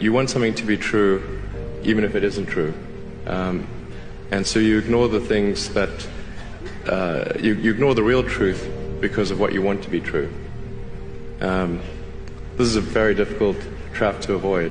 you want something to be true, even if it isn't true. Um, and so you ignore the things that, uh, you, you, ignore the real truth because of what you want to be true. Um, this is a very difficult trap to avoid.